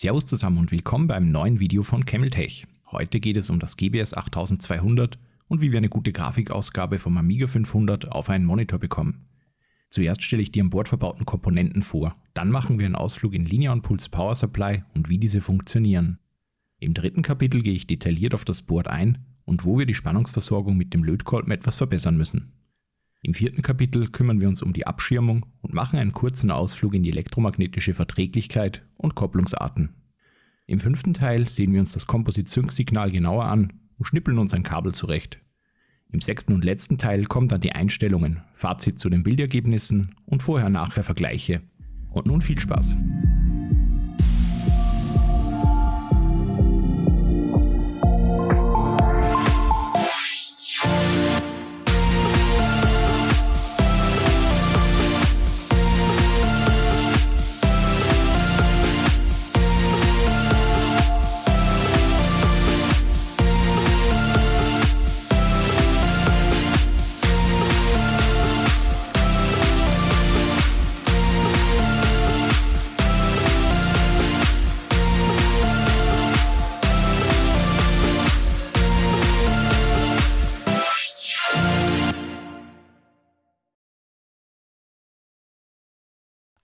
Servus zusammen und willkommen beim neuen Video von Cameltech. Heute geht es um das GBS 8200 und wie wir eine gute Grafikausgabe vom Amiga 500 auf einen Monitor bekommen. Zuerst stelle ich die an Bord verbauten Komponenten vor, dann machen wir einen Ausflug in Linear und Pulse Power Supply und wie diese funktionieren. Im dritten Kapitel gehe ich detailliert auf das Board ein und wo wir die Spannungsversorgung mit dem Lötkolben etwas verbessern müssen. Im vierten Kapitel kümmern wir uns um die Abschirmung und machen einen kurzen Ausflug in die elektromagnetische Verträglichkeit und Kopplungsarten. Im fünften Teil sehen wir uns das Composite-Sync-Signal genauer an und schnippeln uns ein Kabel zurecht. Im sechsten und letzten Teil kommen dann die Einstellungen, Fazit zu den Bildergebnissen und vorher-nachher Vergleiche. Und nun viel Spaß!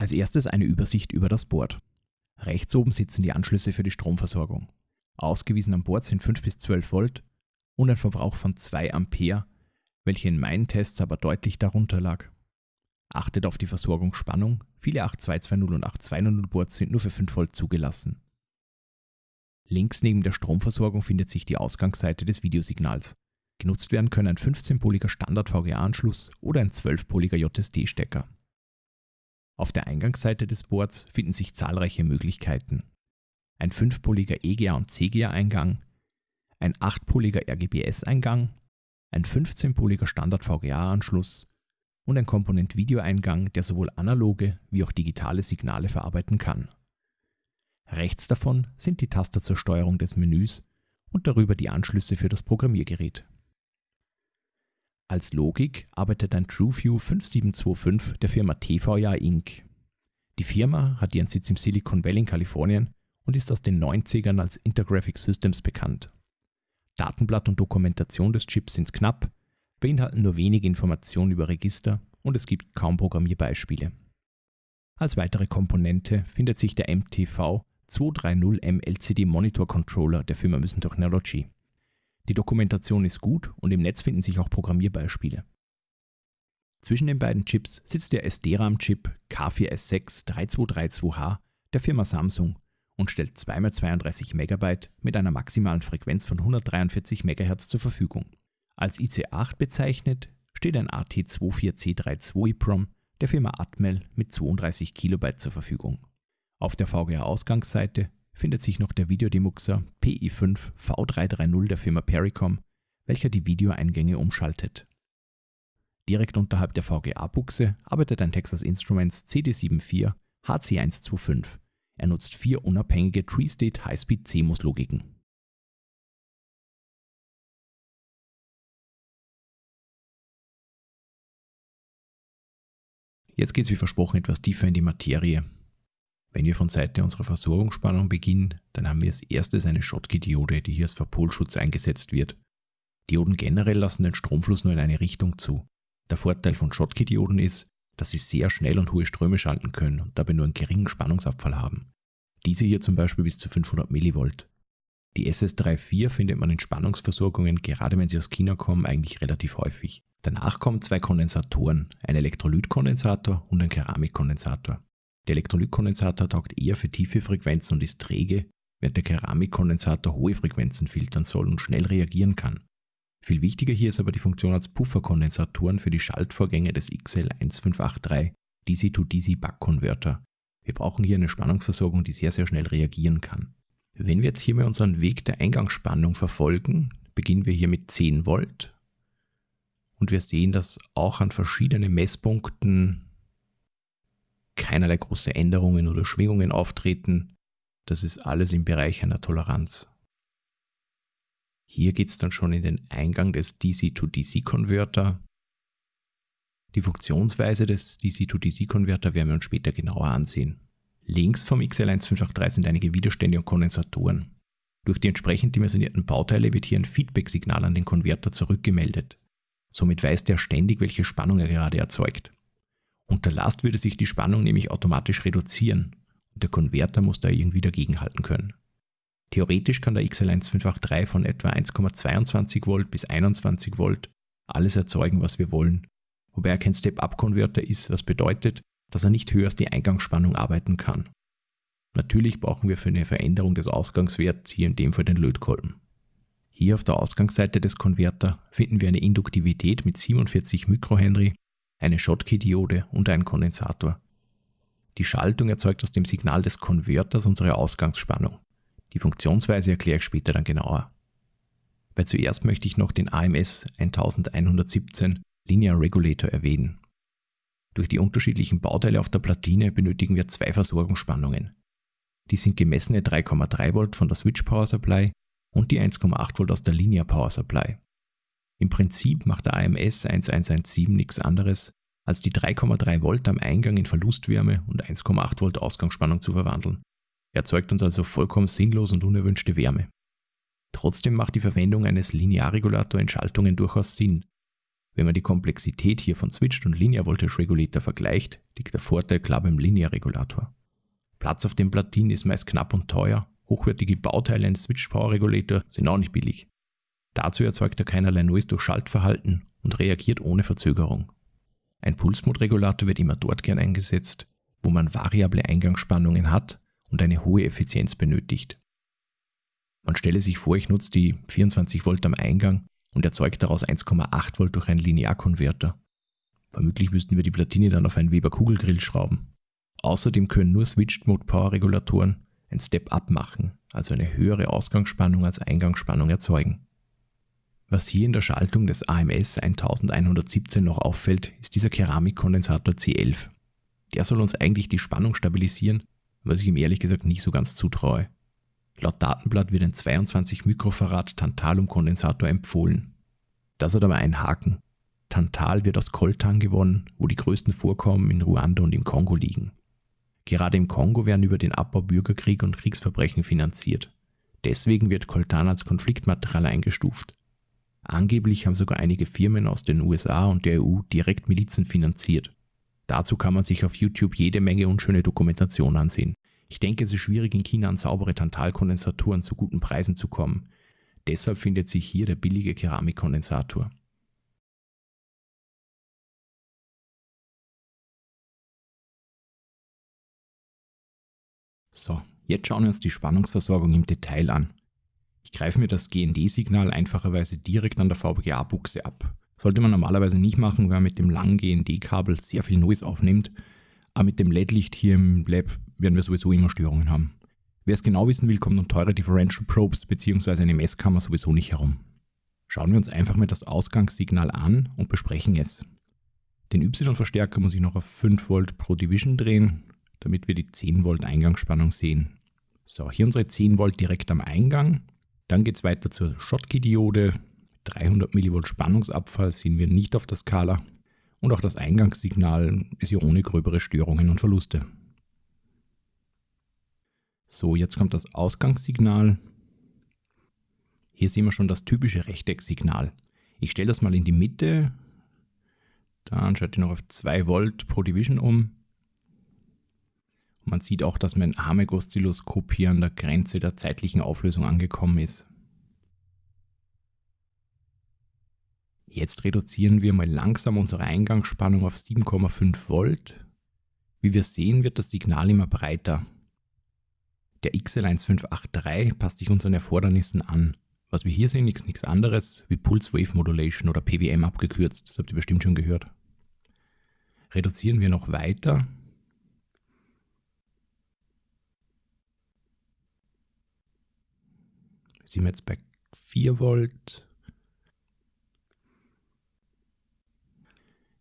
Als erstes eine Übersicht über das Board. Rechts oben sitzen die Anschlüsse für die Stromversorgung. Ausgewiesen am Board sind 5 bis 12 Volt und ein Verbrauch von 2 Ampere, welcher in meinen Tests aber deutlich darunter lag. Achtet auf die Versorgungsspannung, viele 8220 und 8200 Boards sind nur für 5 Volt zugelassen. Links neben der Stromversorgung findet sich die Ausgangsseite des Videosignals. Genutzt werden können ein 15-poliger Standard-VGA-Anschluss oder ein 12-poliger JSD-Stecker. Auf der Eingangsseite des Boards finden sich zahlreiche Möglichkeiten. Ein 5-poliger EGA und CGA-Eingang, ein 8-poliger RGBS-Eingang, ein 15-poliger Standard-VGA-Anschluss und ein Komponent-Video-Eingang, der sowohl analoge wie auch digitale Signale verarbeiten kann. Rechts davon sind die Taster zur Steuerung des Menüs und darüber die Anschlüsse für das Programmiergerät. Als Logik arbeitet ein TrueView 5725 der Firma TVA Inc. Die Firma hat ihren Sitz im Silicon Valley in Kalifornien und ist aus den 90ern als Intergraphic Systems bekannt. Datenblatt und Dokumentation des Chips sind knapp, beinhalten nur wenige Informationen über Register und es gibt kaum Programmierbeispiele. Als weitere Komponente findet sich der MTV 230M LCD Monitor Controller der Firma Müssen Technology. Die Dokumentation ist gut und im Netz finden sich auch Programmierbeispiele. Zwischen den beiden Chips sitzt der SD-RAM-Chip K4S6 3232H der Firma Samsung und stellt 2x32 MB mit einer maximalen Frequenz von 143 MHz zur Verfügung. Als IC8 bezeichnet steht ein AT24C32 EEPROM der Firma Atmel mit 32 KB zur Verfügung. Auf der VGA-Ausgangsseite findet sich noch der Videodemuxer PI5 V330 der Firma Pericom, welcher die Videoeingänge umschaltet. Direkt unterhalb der VGA-Buchse arbeitet ein Texas Instruments CD74 HC125. Er nutzt vier unabhängige Tree-State High-Speed CMOS-Logiken. Jetzt geht es wie versprochen etwas tiefer in die Materie wenn wir von Seite unserer Versorgungsspannung beginnen, dann haben wir als erstes eine Schottky-Diode, die hier als Verpolschutz eingesetzt wird. Dioden generell lassen den Stromfluss nur in eine Richtung zu. Der Vorteil von Schottky-Dioden ist, dass sie sehr schnell und hohe Ströme schalten können und dabei nur einen geringen Spannungsabfall haben. Diese hier zum Beispiel bis zu 500 mV. Die SS34 findet man in Spannungsversorgungen, gerade wenn sie aus China kommen, eigentlich relativ häufig. Danach kommen zwei Kondensatoren, ein Elektrolytkondensator und ein Keramikkondensator. Der Elektrolytkondensator taugt eher für tiefe Frequenzen und ist träge, während der Keramikkondensator hohe Frequenzen filtern soll und schnell reagieren kann. Viel wichtiger hier ist aber die Funktion als Pufferkondensatoren für die Schaltvorgänge des XL1583 DC-to-DC-Buck-Konverter. Wir brauchen hier eine Spannungsversorgung, die sehr, sehr schnell reagieren kann. Wenn wir jetzt hier mal unseren Weg der Eingangsspannung verfolgen, beginnen wir hier mit 10 Volt und wir sehen, dass auch an verschiedenen Messpunkten keinerlei große Änderungen oder Schwingungen auftreten. Das ist alles im Bereich einer Toleranz. Hier geht es dann schon in den Eingang des DC-to-DC-Konverter. Die Funktionsweise des DC-to-DC-Konverter werden wir uns später genauer ansehen. Links vom XL1583 sind einige Widerstände und Kondensatoren. Durch die entsprechend dimensionierten Bauteile wird hier ein Feedback-Signal an den Konverter zurückgemeldet. Somit weiß der ständig, welche Spannung er gerade erzeugt. Unter Last würde sich die Spannung nämlich automatisch reduzieren und der Konverter muss da irgendwie dagegenhalten können. Theoretisch kann der XL1583 von etwa 1,22 Volt bis 21 Volt alles erzeugen, was wir wollen, wobei er kein Step-Up-Konverter ist, was bedeutet, dass er nicht höher als die Eingangsspannung arbeiten kann. Natürlich brauchen wir für eine Veränderung des Ausgangswerts hier in dem Fall den Lötkolben. Hier auf der Ausgangsseite des Konverter finden wir eine Induktivität mit 47 Mikrohenry, eine Schottky-Diode und einen Kondensator. Die Schaltung erzeugt aus dem Signal des Konverters unsere Ausgangsspannung. Die Funktionsweise erkläre ich später dann genauer. Weil zuerst möchte ich noch den AMS 1117 Linear Regulator erwähnen. Durch die unterschiedlichen Bauteile auf der Platine benötigen wir zwei Versorgungsspannungen. Die sind gemessene 3,3 Volt von der Switch Power Supply und die 1,8 Volt aus der Linear Power Supply. Im Prinzip macht der AMS 1117 nichts anderes, als die 3,3 Volt am Eingang in Verlustwärme und 1,8 Volt Ausgangsspannung zu verwandeln. Er erzeugt uns also vollkommen sinnlos und unerwünschte Wärme. Trotzdem macht die Verwendung eines Linearregulators in Schaltungen durchaus Sinn, wenn man die Komplexität hier von Switched und Linear Voltage Regulator vergleicht, liegt der Vorteil klar beim Linear Regulator. Platz auf den Platinen ist meist knapp und teuer, hochwertige Bauteile eines Switched Power Regulator sind auch nicht billig. Dazu erzeugt er keinerlei neues Durchschaltverhalten und reagiert ohne Verzögerung. Ein Pulsmodregulator wird immer dort gern eingesetzt, wo man variable Eingangsspannungen hat und eine hohe Effizienz benötigt. Man stelle sich vor, ich nutze die 24 Volt am Eingang und erzeugt daraus 1,8 Volt durch einen Linearkonverter. Vermutlich müssten wir die Platine dann auf einen Weber Kugelgrill schrauben. Außerdem können nur Switched Mode Power Regulatoren ein Step-Up machen, also eine höhere Ausgangsspannung als Eingangsspannung erzeugen. Was hier in der Schaltung des AMS 1117 noch auffällt, ist dieser Keramikkondensator C11. Der soll uns eigentlich die Spannung stabilisieren, was ich ihm ehrlich gesagt nicht so ganz zutraue. Laut Datenblatt wird ein 22 Mikrofarad Tantalum-Kondensator empfohlen. Das hat aber einen Haken. Tantal wird aus Koltan gewonnen, wo die größten Vorkommen in Ruanda und im Kongo liegen. Gerade im Kongo werden über den Abbau Bürgerkrieg und Kriegsverbrechen finanziert. Deswegen wird Coltan als Konfliktmaterial eingestuft. Angeblich haben sogar einige Firmen aus den USA und der EU direkt Milizen finanziert. Dazu kann man sich auf YouTube jede Menge unschöne Dokumentation ansehen. Ich denke, es ist schwierig in China an saubere Tantalkondensatoren zu guten Preisen zu kommen. Deshalb findet sich hier der billige Keramikkondensator. So, jetzt schauen wir uns die Spannungsversorgung im Detail an. Ich greife mir das GND-Signal einfacherweise direkt an der VGA-Buchse ab. Sollte man normalerweise nicht machen, weil man mit dem langen GND-Kabel sehr viel Noise aufnimmt, aber mit dem LED-Licht hier im Lab werden wir sowieso immer Störungen haben. Wer es genau wissen will, kommt um teure Differential Probes bzw. eine Messkammer sowieso nicht herum. Schauen wir uns einfach mal das Ausgangssignal an und besprechen es. Den Y-Verstärker muss ich noch auf 5 Volt pro Division drehen, damit wir die 10 Volt Eingangsspannung sehen. So, hier unsere 10 Volt direkt am Eingang. Dann geht es weiter zur Schottky-Diode. 300 mV Spannungsabfall sehen wir nicht auf der Skala und auch das Eingangssignal ist hier ohne gröbere Störungen und Verluste. So, jetzt kommt das Ausgangssignal. Hier sehen wir schon das typische Rechtecksignal. Ich stelle das mal in die Mitte. Dann schalte ich noch auf 2 Volt pro Division um. Man sieht auch, dass mein Ameg-Oszilloskop hier an der Grenze der zeitlichen Auflösung angekommen ist. Jetzt reduzieren wir mal langsam unsere Eingangsspannung auf 7,5 Volt. Wie wir sehen, wird das Signal immer breiter. Der XL1583 passt sich unseren Erfordernissen an. Was wir hier sehen, ist nichts anderes wie Pulse Wave Modulation oder PWM abgekürzt. Das habt ihr bestimmt schon gehört. Reduzieren wir noch weiter. Sind wir jetzt bei 4 Volt.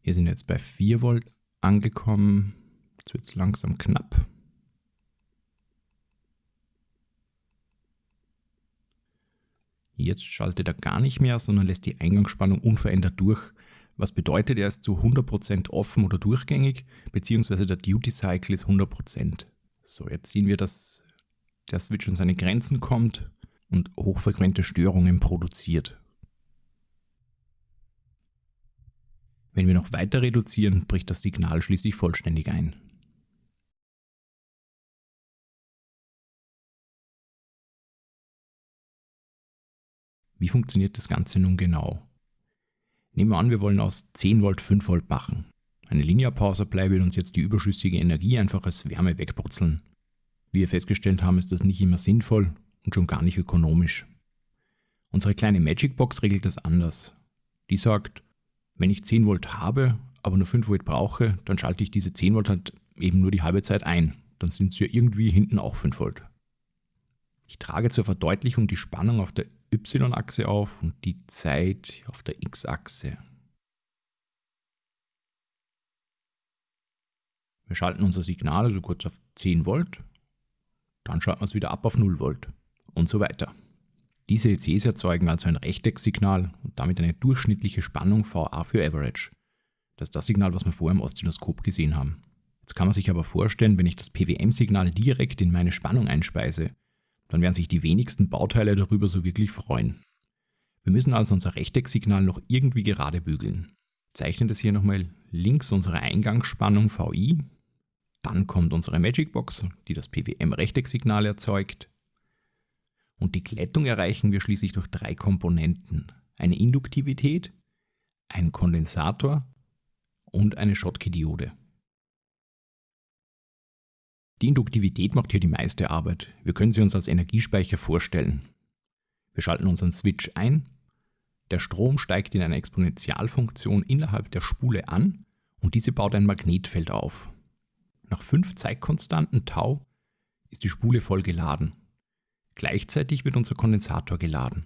Hier sind wir jetzt bei 4 Volt angekommen. Jetzt wird es langsam knapp. Jetzt schaltet er gar nicht mehr, sondern lässt die Eingangsspannung unverändert durch. Was bedeutet, er ist zu 100% offen oder durchgängig, beziehungsweise der Duty Cycle ist 100%. So, jetzt sehen wir, dass der Switch an seine Grenzen kommt und hochfrequente Störungen produziert. Wenn wir noch weiter reduzieren, bricht das Signal schließlich vollständig ein. Wie funktioniert das Ganze nun genau? Nehmen wir an, wir wollen aus 10 Volt 5 Volt machen. Eine Linear Power Supply will uns jetzt die überschüssige Energie einfach als Wärme wegbrutzeln. Wie wir festgestellt haben, ist das nicht immer sinnvoll und schon gar nicht ökonomisch. Unsere kleine Magic Box regelt das anders. Die sagt, wenn ich 10 Volt habe, aber nur 5 Volt brauche, dann schalte ich diese 10 Volt halt eben nur die halbe Zeit ein. Dann sind es ja irgendwie hinten auch 5 Volt. Ich trage zur Verdeutlichung die Spannung auf der Y-Achse auf und die Zeit auf der X-Achse. Wir schalten unser Signal also kurz auf 10 Volt, dann schalten wir es wieder ab auf 0 Volt und so weiter. Diese ECs erzeugen also ein Rechtecksignal und damit eine durchschnittliche Spannung VA für Average. Das ist das Signal, was wir vorher im Oszilloskop gesehen haben. Jetzt kann man sich aber vorstellen, wenn ich das PWM-Signal direkt in meine Spannung einspeise, dann werden sich die wenigsten Bauteile darüber so wirklich freuen. Wir müssen also unser Rechtecksignal noch irgendwie gerade bügeln. Zeichnen das hier nochmal links unsere Eingangsspannung VI, dann kommt unsere Magic Box, die das PWM-Rechtecksignal erzeugt. Und die Glättung erreichen wir schließlich durch drei Komponenten. Eine Induktivität, einen Kondensator und eine Schottky-Diode. Die Induktivität macht hier die meiste Arbeit. Wir können sie uns als Energiespeicher vorstellen. Wir schalten unseren Switch ein, der Strom steigt in einer Exponentialfunktion innerhalb der Spule an und diese baut ein Magnetfeld auf. Nach fünf Zeitkonstanten Tau ist die Spule voll geladen. Gleichzeitig wird unser Kondensator geladen.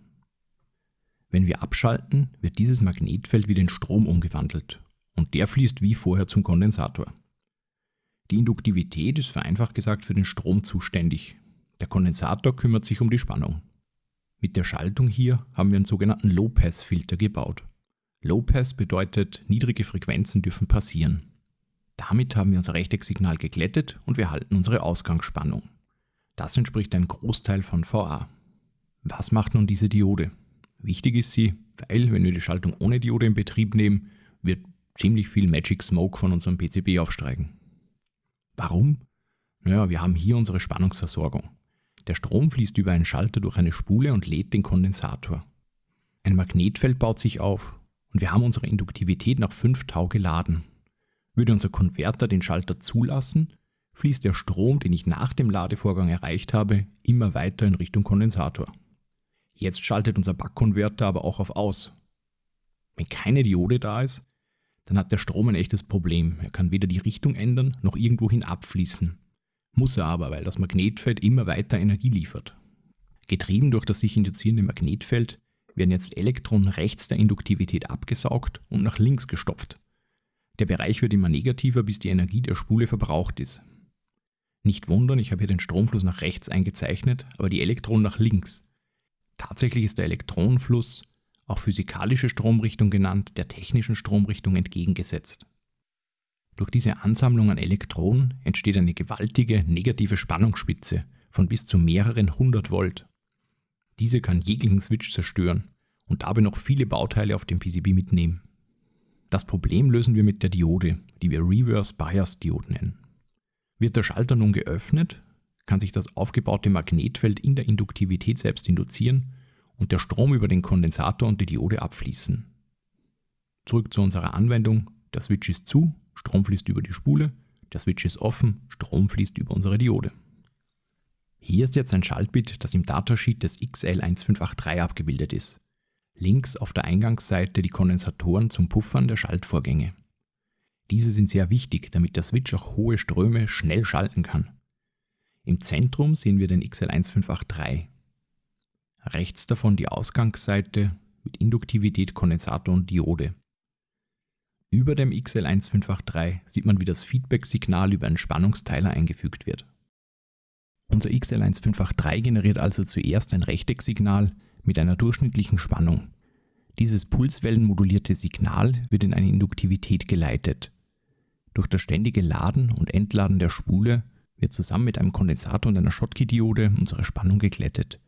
Wenn wir abschalten, wird dieses Magnetfeld wieder in Strom umgewandelt und der fließt wie vorher zum Kondensator. Die Induktivität ist vereinfacht gesagt für den Strom zuständig. Der Kondensator kümmert sich um die Spannung. Mit der Schaltung hier haben wir einen sogenannten Low-Pass-Filter gebaut. Low-Pass bedeutet, niedrige Frequenzen dürfen passieren. Damit haben wir unser Rechtecksignal geglättet und wir halten unsere Ausgangsspannung. Das entspricht einem Großteil von VA. Was macht nun diese Diode? Wichtig ist sie, weil wenn wir die Schaltung ohne Diode in Betrieb nehmen, wird ziemlich viel Magic Smoke von unserem PCB aufsteigen. Warum? Naja, wir haben hier unsere Spannungsversorgung. Der Strom fließt über einen Schalter durch eine Spule und lädt den Kondensator. Ein Magnetfeld baut sich auf und wir haben unsere Induktivität nach 5 Tau geladen. Würde unser Konverter den Schalter zulassen, fließt der Strom, den ich nach dem Ladevorgang erreicht habe, immer weiter in Richtung Kondensator. Jetzt schaltet unser Backkonverter aber auch auf Aus. Wenn keine Diode da ist, dann hat der Strom ein echtes Problem. Er kann weder die Richtung ändern noch irgendwohin abfließen. Muss er aber, weil das Magnetfeld immer weiter Energie liefert. Getrieben durch das sich induzierende Magnetfeld werden jetzt Elektronen rechts der Induktivität abgesaugt und nach links gestopft. Der Bereich wird immer negativer, bis die Energie der Spule verbraucht ist. Nicht wundern, ich habe hier den Stromfluss nach rechts eingezeichnet, aber die Elektronen nach links. Tatsächlich ist der Elektronenfluss auch physikalische Stromrichtung genannt, der technischen Stromrichtung entgegengesetzt. Durch diese Ansammlung an Elektronen entsteht eine gewaltige negative Spannungsspitze von bis zu mehreren hundert Volt. Diese kann jeglichen Switch zerstören und dabei noch viele Bauteile auf dem PCB mitnehmen. Das Problem lösen wir mit der Diode, die wir Reverse Bias Diode nennen. Wird der Schalter nun geöffnet, kann sich das aufgebaute Magnetfeld in der Induktivität selbst induzieren und der Strom über den Kondensator und die Diode abfließen. Zurück zu unserer Anwendung. Der Switch ist zu, Strom fließt über die Spule, der Switch ist offen, Strom fließt über unsere Diode. Hier ist jetzt ein Schaltbit, das im Datasheet des XL1583 abgebildet ist. Links auf der Eingangsseite die Kondensatoren zum Puffern der Schaltvorgänge. Diese sind sehr wichtig, damit der Switch auch hohe Ströme schnell schalten kann. Im Zentrum sehen wir den XL1583, Rechts davon die Ausgangsseite mit Induktivität, Kondensator und Diode. Über dem XL1583 sieht man, wie das Feedback-Signal über einen Spannungsteiler eingefügt wird. Unser XL1583 generiert also zuerst ein Rechtecksignal mit einer durchschnittlichen Spannung. Dieses pulswellenmodulierte Signal wird in eine Induktivität geleitet. Durch das ständige Laden und Entladen der Spule wird zusammen mit einem Kondensator und einer Schottky-Diode unsere Spannung geglättet.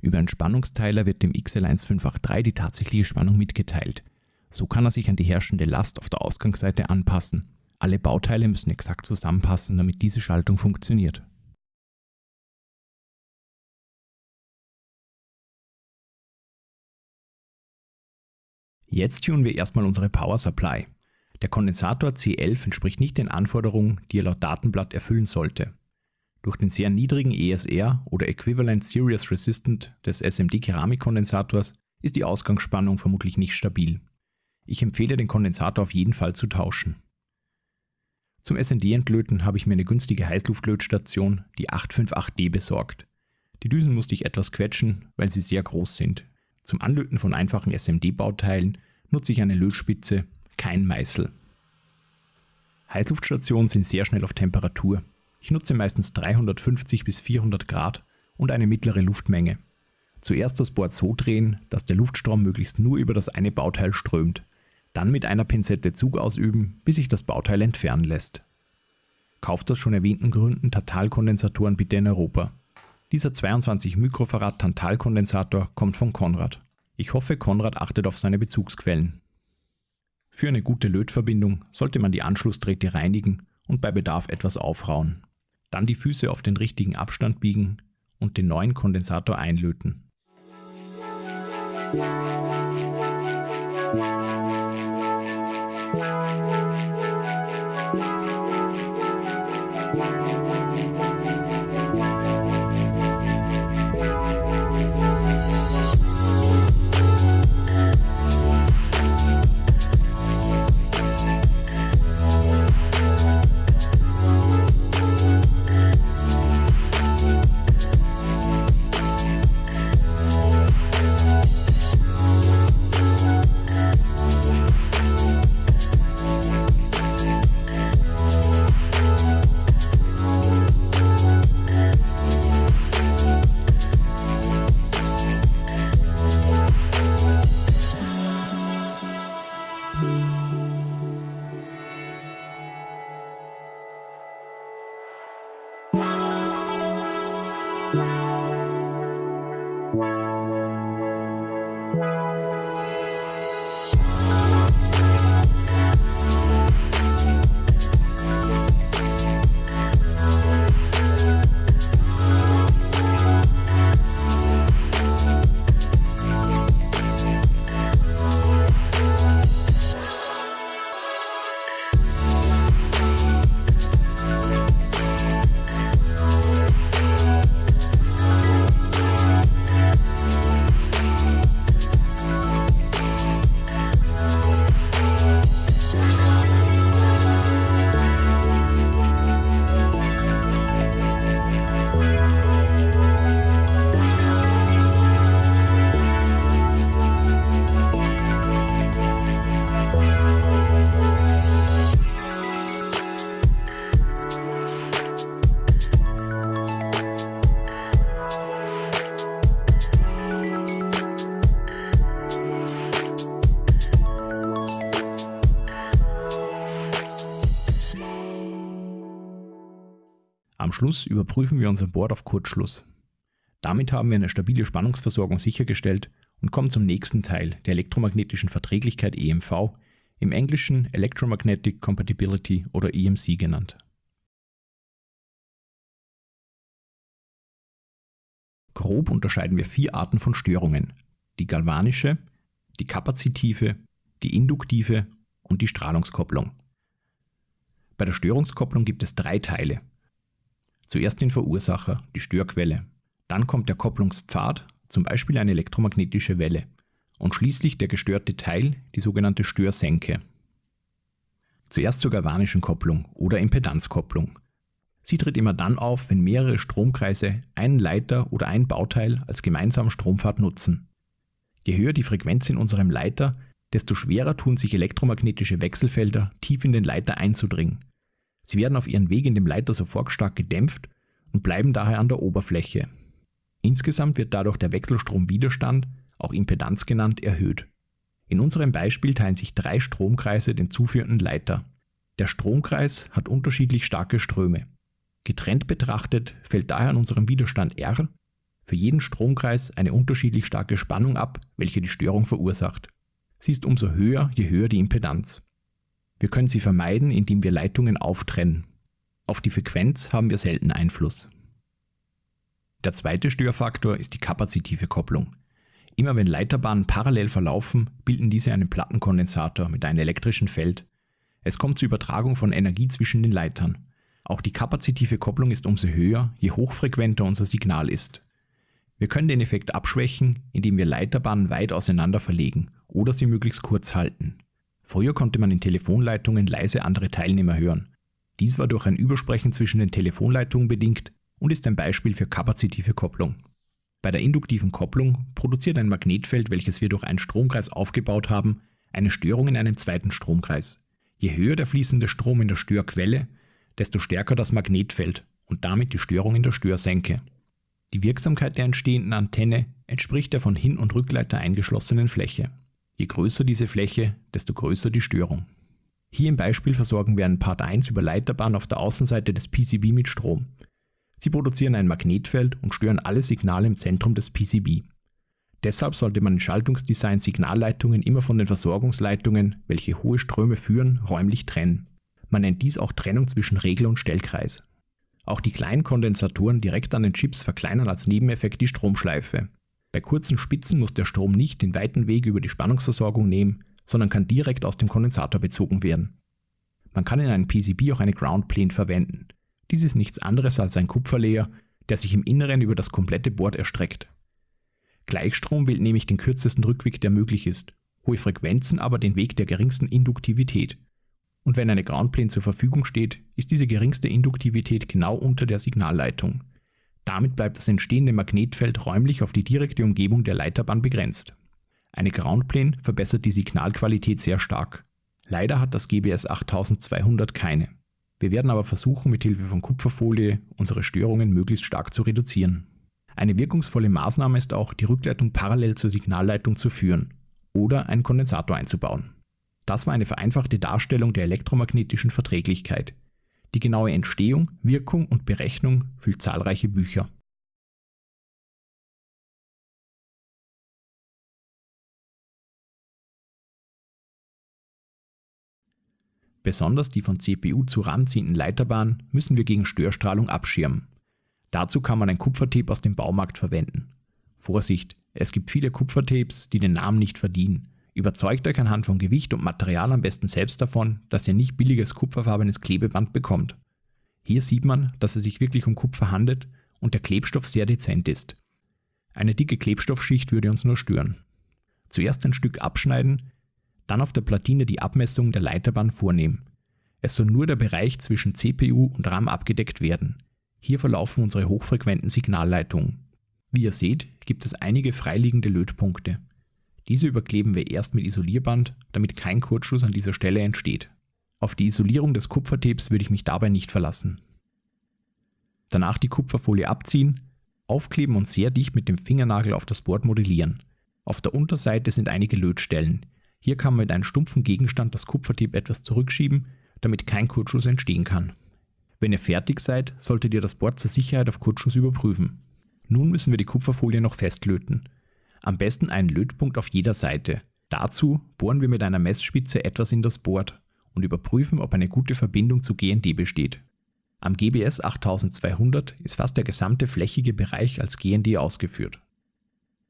Über einen Spannungsteiler wird dem XL1583 die tatsächliche Spannung mitgeteilt. So kann er sich an die herrschende Last auf der Ausgangsseite anpassen. Alle Bauteile müssen exakt zusammenpassen, damit diese Schaltung funktioniert. Jetzt tunen wir erstmal unsere Power Supply. Der Kondensator C11 entspricht nicht den Anforderungen, die er laut Datenblatt erfüllen sollte. Durch den sehr niedrigen ESR oder Equivalent Series Resistant des SMD-Keramikkondensators ist die Ausgangsspannung vermutlich nicht stabil. Ich empfehle den Kondensator auf jeden Fall zu tauschen. Zum SND-Entlöten habe ich mir eine günstige Heißluftlötstation, die 858D, besorgt. Die Düsen musste ich etwas quetschen, weil sie sehr groß sind. Zum Anlöten von einfachen SMD-Bauteilen nutze ich eine Lötspitze, kein Meißel. Heißluftstationen sind sehr schnell auf Temperatur. Ich nutze meistens 350 bis 400 Grad und eine mittlere Luftmenge. Zuerst das Board so drehen, dass der Luftstrom möglichst nur über das eine Bauteil strömt. Dann mit einer Pinzette Zug ausüben, bis sich das Bauteil entfernen lässt. Kauft aus schon erwähnten Gründen Tatalkondensatoren bitte in Europa. Dieser 22 Mikrofarad Tantalkondensator kommt von Konrad. Ich hoffe, Konrad achtet auf seine Bezugsquellen. Für eine gute Lötverbindung sollte man die Anschlussdrähte reinigen und bei Bedarf etwas aufrauen. Dann die Füße auf den richtigen Abstand biegen und den neuen Kondensator einlöten. Schluss überprüfen wir unser Board auf Kurzschluss. Damit haben wir eine stabile Spannungsversorgung sichergestellt und kommen zum nächsten Teil der elektromagnetischen Verträglichkeit EMV, im Englischen Electromagnetic Compatibility oder EMC genannt. Grob unterscheiden wir vier Arten von Störungen. Die galvanische, die kapazitive, die induktive und die Strahlungskopplung. Bei der Störungskopplung gibt es drei Teile, Zuerst den Verursacher, die Störquelle. Dann kommt der Kopplungspfad, zum Beispiel eine elektromagnetische Welle. Und schließlich der gestörte Teil, die sogenannte Störsenke. Zuerst zur galvanischen Kopplung oder Impedanzkopplung. Sie tritt immer dann auf, wenn mehrere Stromkreise einen Leiter oder ein Bauteil als gemeinsamen Strompfad nutzen. Je höher die Frequenz in unserem Leiter, desto schwerer tun sich elektromagnetische Wechselfelder tief in den Leiter einzudringen Sie werden auf ihren Weg in dem Leiter sofort stark gedämpft und bleiben daher an der Oberfläche. Insgesamt wird dadurch der Wechselstromwiderstand, auch Impedanz genannt, erhöht. In unserem Beispiel teilen sich drei Stromkreise den zuführenden Leiter. Der Stromkreis hat unterschiedlich starke Ströme. Getrennt betrachtet fällt daher an unserem Widerstand R für jeden Stromkreis eine unterschiedlich starke Spannung ab, welche die Störung verursacht. Sie ist umso höher, je höher die Impedanz. Wir können sie vermeiden, indem wir Leitungen auftrennen. Auf die Frequenz haben wir selten Einfluss. Der zweite Störfaktor ist die kapazitive Kopplung. Immer wenn Leiterbahnen parallel verlaufen, bilden diese einen Plattenkondensator mit einem elektrischen Feld. Es kommt zur Übertragung von Energie zwischen den Leitern. Auch die kapazitive Kopplung ist umso höher, je hochfrequenter unser Signal ist. Wir können den Effekt abschwächen, indem wir Leiterbahnen weit auseinander verlegen oder sie möglichst kurz halten. Früher konnte man in Telefonleitungen leise andere Teilnehmer hören. Dies war durch ein Übersprechen zwischen den Telefonleitungen bedingt und ist ein Beispiel für kapazitive Kopplung. Bei der induktiven Kopplung produziert ein Magnetfeld, welches wir durch einen Stromkreis aufgebaut haben, eine Störung in einem zweiten Stromkreis. Je höher der fließende Strom in der Störquelle, desto stärker das Magnetfeld und damit die Störung in der Störsenke. Die Wirksamkeit der entstehenden Antenne entspricht der von Hin- und Rückleiter eingeschlossenen Fläche. Je größer diese Fläche, desto größer die Störung. Hier im Beispiel versorgen wir einen Part 1 über Leiterbahn auf der Außenseite des PCB mit Strom. Sie produzieren ein Magnetfeld und stören alle Signale im Zentrum des PCB. Deshalb sollte man in Schaltungsdesign Signalleitungen immer von den Versorgungsleitungen, welche hohe Ströme führen, räumlich trennen. Man nennt dies auch Trennung zwischen Regler und Stellkreis. Auch die kleinen Kondensatoren direkt an den Chips verkleinern als Nebeneffekt die Stromschleife. Bei kurzen Spitzen muss der Strom nicht den weiten Weg über die Spannungsversorgung nehmen, sondern kann direkt aus dem Kondensator bezogen werden. Man kann in einem PCB auch eine Ground Plane verwenden. Dies ist nichts anderes als ein Kupferlayer, der sich im Inneren über das komplette Board erstreckt. Gleichstrom wählt nämlich den kürzesten Rückweg, der möglich ist, hohe Frequenzen aber den Weg der geringsten Induktivität. Und wenn eine Groundplane zur Verfügung steht, ist diese geringste Induktivität genau unter der Signalleitung. Damit bleibt das entstehende Magnetfeld räumlich auf die direkte Umgebung der Leiterbahn begrenzt. Eine Groundplane verbessert die Signalqualität sehr stark. Leider hat das GBS 8200 keine. Wir werden aber versuchen, mit Hilfe von Kupferfolie unsere Störungen möglichst stark zu reduzieren. Eine wirkungsvolle Maßnahme ist auch, die Rückleitung parallel zur Signalleitung zu führen oder einen Kondensator einzubauen. Das war eine vereinfachte Darstellung der elektromagnetischen Verträglichkeit. Die genaue Entstehung, Wirkung und Berechnung füllt zahlreiche Bücher. Besonders die von CPU zu RAM ziehenden Leiterbahnen müssen wir gegen Störstrahlung abschirmen. Dazu kann man ein Kupfertape aus dem Baumarkt verwenden. Vorsicht, es gibt viele Kupfertapes, die den Namen nicht verdienen. Überzeugt euch anhand von Gewicht und Material am besten selbst davon, dass ihr nicht billiges kupferfarbenes Klebeband bekommt. Hier sieht man, dass es sich wirklich um Kupfer handelt und der Klebstoff sehr dezent ist. Eine dicke Klebstoffschicht würde uns nur stören. Zuerst ein Stück abschneiden, dann auf der Platine die Abmessung der Leiterbahn vornehmen. Es soll nur der Bereich zwischen CPU und RAM abgedeckt werden. Hier verlaufen unsere hochfrequenten Signalleitungen. Wie ihr seht, gibt es einige freiliegende Lötpunkte. Diese überkleben wir erst mit Isolierband, damit kein Kurzschluss an dieser Stelle entsteht. Auf die Isolierung des Kupfertapes würde ich mich dabei nicht verlassen. Danach die Kupferfolie abziehen, aufkleben und sehr dicht mit dem Fingernagel auf das Board modellieren. Auf der Unterseite sind einige Lötstellen. Hier kann man mit einem stumpfen Gegenstand das Kupfertape etwas zurückschieben, damit kein Kurzschluss entstehen kann. Wenn ihr fertig seid, solltet ihr das Board zur Sicherheit auf Kurzschluss überprüfen. Nun müssen wir die Kupferfolie noch festlöten. Am besten einen Lötpunkt auf jeder Seite. Dazu bohren wir mit einer Messspitze etwas in das Board und überprüfen, ob eine gute Verbindung zu GND besteht. Am GBS 8200 ist fast der gesamte flächige Bereich als GND ausgeführt.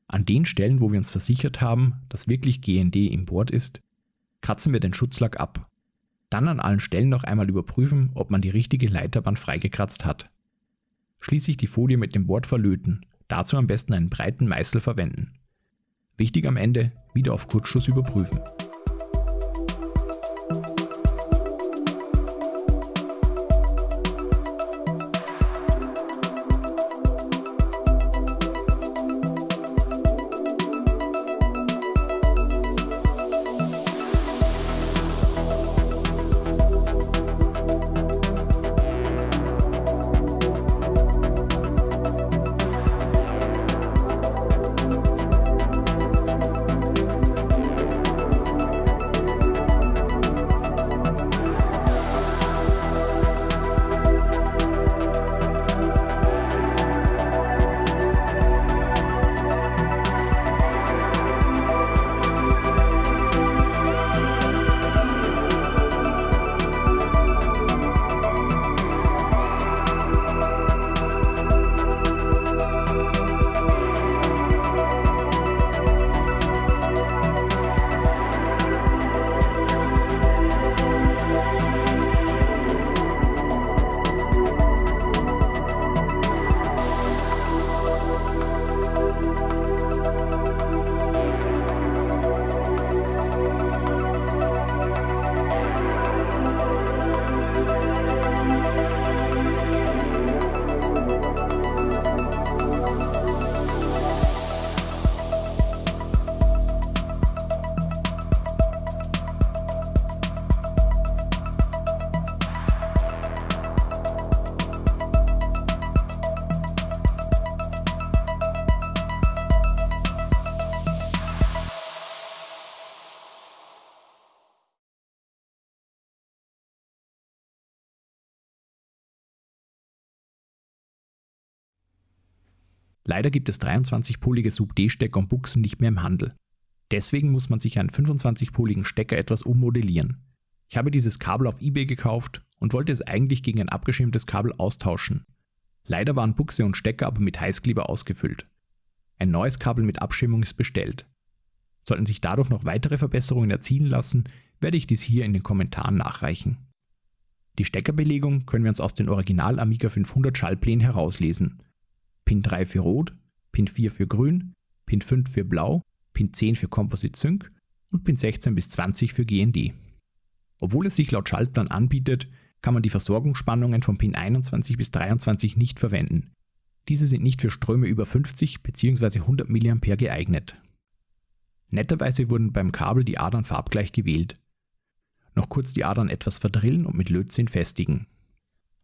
An den Stellen, wo wir uns versichert haben, dass wirklich GND im Board ist, kratzen wir den Schutzlack ab. Dann an allen Stellen noch einmal überprüfen, ob man die richtige Leiterbahn freigekratzt hat. Schließlich die Folie mit dem Board verlöten, dazu am besten einen breiten Meißel verwenden. Wichtig am Ende, wieder auf Kurzschluss überprüfen. Leider gibt es 23-polige Sub-D-Stecker und Buchsen nicht mehr im Handel. Deswegen muss man sich einen 25-poligen Stecker etwas ummodellieren. Ich habe dieses Kabel auf eBay gekauft und wollte es eigentlich gegen ein abgeschirmtes Kabel austauschen. Leider waren Buchse und Stecker aber mit Heißkleber ausgefüllt. Ein neues Kabel mit Abschirmung ist bestellt. Sollten sich dadurch noch weitere Verbesserungen erzielen lassen, werde ich dies hier in den Kommentaren nachreichen. Die Steckerbelegung können wir uns aus den Original Amiga 500 Schallplänen herauslesen. Pin 3 für Rot, Pin 4 für Grün, Pin 5 für Blau, Pin 10 für Composite Sync und Pin 16 bis 20 für GND. Obwohl es sich laut Schaltplan anbietet, kann man die Versorgungsspannungen von Pin 21 bis 23 nicht verwenden. Diese sind nicht für Ströme über 50 bzw. 100 mA geeignet. Netterweise wurden beim Kabel die Adern farbgleich gewählt. Noch kurz die Adern etwas verdrillen und mit Lötzinn festigen.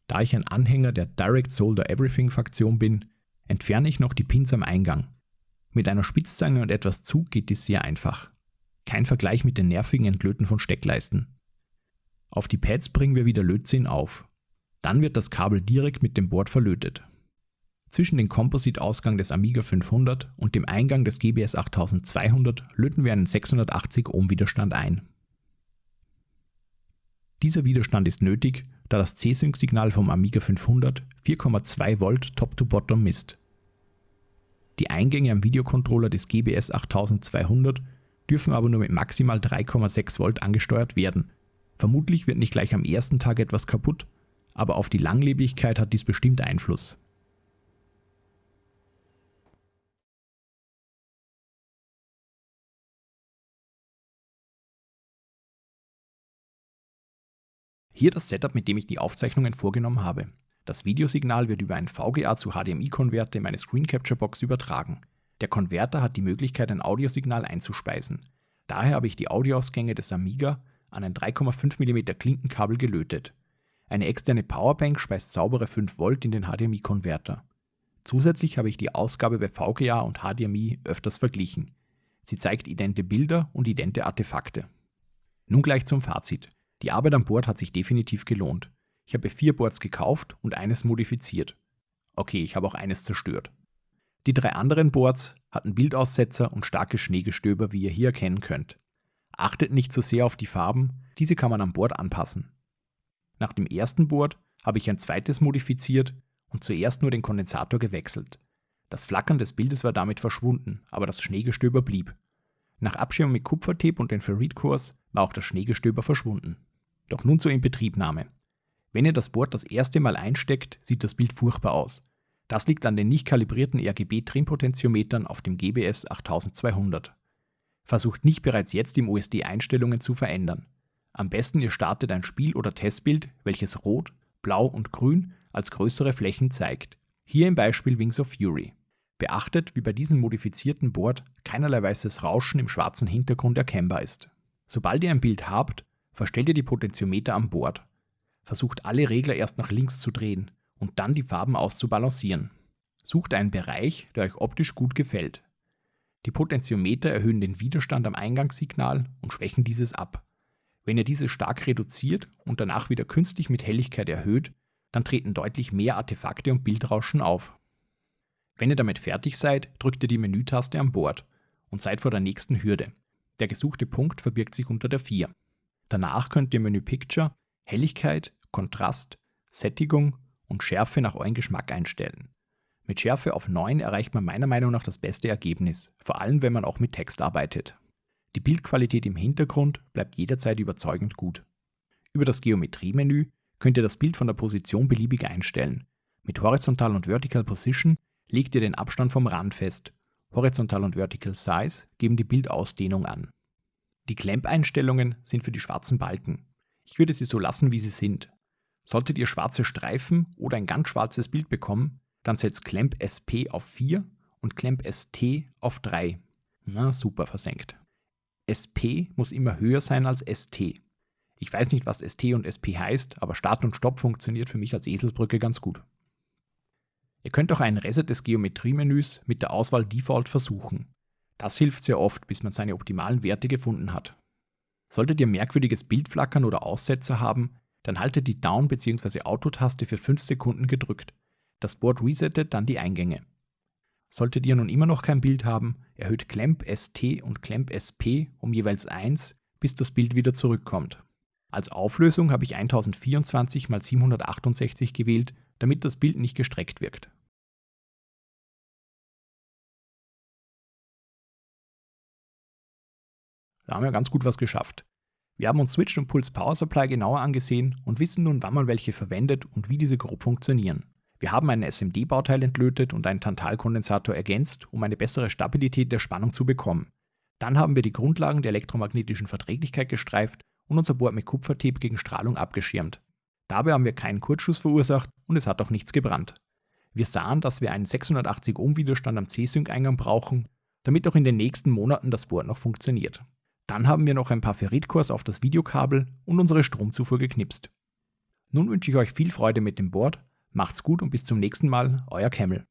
Da ich ein Anhänger der Direct Solder Everything Fraktion bin, entferne ich noch die Pins am Eingang. Mit einer Spitzzange und etwas Zug geht dies sehr einfach. Kein Vergleich mit den nervigen Entlöten von Steckleisten. Auf die Pads bringen wir wieder Lötzinn auf. Dann wird das Kabel direkt mit dem Board verlötet. Zwischen dem Composite-Ausgang des Amiga 500 und dem Eingang des GBS 8200 löten wir einen 680 Ohm Widerstand ein. Dieser Widerstand ist nötig, da das C-Sync-Signal vom Amiga 500 4,2 Volt Top-to-Bottom misst. Die Eingänge am Videocontroller des GBS 8200 dürfen aber nur mit maximal 3,6 Volt angesteuert werden, Vermutlich wird nicht gleich am ersten Tag etwas kaputt, aber auf die Langlebigkeit hat dies bestimmt Einfluss. Hier das Setup, mit dem ich die Aufzeichnungen vorgenommen habe. Das Videosignal wird über einen VGA zu HDMI-Konverter in meine Screen Capture Box übertragen. Der Konverter hat die Möglichkeit, ein Audiosignal einzuspeisen. Daher habe ich die Audioausgänge des Amiga an ein 3,5 mm Klinkenkabel gelötet. Eine externe Powerbank speist saubere 5 Volt in den HDMI-Konverter. Zusätzlich habe ich die Ausgabe bei VGA und HDMI öfters verglichen. Sie zeigt idente Bilder und idente Artefakte. Nun gleich zum Fazit. Die Arbeit am Board hat sich definitiv gelohnt. Ich habe vier Boards gekauft und eines modifiziert. Okay, ich habe auch eines zerstört. Die drei anderen Boards hatten Bildaussetzer und starke Schneegestöber, wie ihr hier erkennen könnt. Achtet nicht zu so sehr auf die Farben, diese kann man am Board anpassen. Nach dem ersten Board habe ich ein zweites modifiziert und zuerst nur den Kondensator gewechselt. Das Flackern des Bildes war damit verschwunden, aber das Schneegestöber blieb. Nach Abschirmung mit Kupfertape und den Ferrit-Kurs war auch das Schneegestöber verschwunden. Doch nun zur Inbetriebnahme. Wenn ihr das Board das erste Mal einsteckt, sieht das Bild furchtbar aus. Das liegt an den nicht kalibrierten RGB-Trimpotentiometern auf dem GBS 8200. Versucht nicht bereits jetzt im OSD Einstellungen zu verändern. Am besten ihr startet ein Spiel oder Testbild, welches Rot, Blau und Grün als größere Flächen zeigt. Hier im Beispiel Wings of Fury. Beachtet, wie bei diesem modifizierten Board keinerlei weißes Rauschen im schwarzen Hintergrund erkennbar ist. Sobald ihr ein Bild habt, verstellt ihr die Potentiometer am Board. Versucht alle Regler erst nach links zu drehen und dann die Farben auszubalancieren. Sucht einen Bereich, der euch optisch gut gefällt. Die Potentiometer erhöhen den Widerstand am Eingangssignal und schwächen dieses ab. Wenn ihr dieses stark reduziert und danach wieder künstlich mit Helligkeit erhöht, dann treten deutlich mehr Artefakte und Bildrauschen auf. Wenn ihr damit fertig seid, drückt ihr die Menütaste am Board und seid vor der nächsten Hürde. Der gesuchte Punkt verbirgt sich unter der 4. Danach könnt ihr Menü Picture, Helligkeit, Kontrast, Sättigung und Schärfe nach eurem Geschmack einstellen. Mit Schärfe auf 9 erreicht man meiner Meinung nach das beste Ergebnis, vor allem wenn man auch mit Text arbeitet. Die Bildqualität im Hintergrund bleibt jederzeit überzeugend gut. Über das Geometriemenü könnt ihr das Bild von der Position beliebig einstellen. Mit Horizontal und Vertical Position legt ihr den Abstand vom Rand fest. Horizontal und Vertical Size geben die Bildausdehnung an. Die Clamp-Einstellungen sind für die schwarzen Balken. Ich würde sie so lassen, wie sie sind. Solltet ihr schwarze Streifen oder ein ganz schwarzes Bild bekommen, dann setzt Clamp SP auf 4 und Clamp ST auf 3. Na, super versenkt. SP muss immer höher sein als ST. Ich weiß nicht, was ST und SP heißt, aber Start und Stopp funktioniert für mich als Eselsbrücke ganz gut. Ihr könnt auch einen Reset des Geometriemenüs mit der Auswahl Default versuchen. Das hilft sehr oft, bis man seine optimalen Werte gefunden hat. Solltet ihr merkwürdiges Bildflackern oder Aussetzer haben, dann haltet die Down- bzw. Auto-Taste für 5 Sekunden gedrückt. Das Board resettet dann die Eingänge. Solltet ihr nun immer noch kein Bild haben, erhöht Clamp ST und Clamp SP um jeweils 1, bis das Bild wieder zurückkommt. Als Auflösung habe ich 1024 x 768 gewählt, damit das Bild nicht gestreckt wirkt. Da haben wir ganz gut was geschafft. Wir haben uns Switch und Pulse Power Supply genauer angesehen und wissen nun, wann man welche verwendet und wie diese grob funktionieren. Wir haben ein SMD-Bauteil entlötet und einen Tantalkondensator ergänzt, um eine bessere Stabilität der Spannung zu bekommen. Dann haben wir die Grundlagen der elektromagnetischen Verträglichkeit gestreift und unser Board mit Kupfertape gegen Strahlung abgeschirmt. Dabei haben wir keinen Kurzschuss verursacht und es hat auch nichts gebrannt. Wir sahen, dass wir einen 680 Ohm Widerstand am C-Sync-Eingang brauchen, damit auch in den nächsten Monaten das Board noch funktioniert. Dann haben wir noch ein paar Ferritcores auf das Videokabel und unsere Stromzufuhr geknipst. Nun wünsche ich euch viel Freude mit dem Board, macht's gut und bis zum nächsten Mal, euer Camel.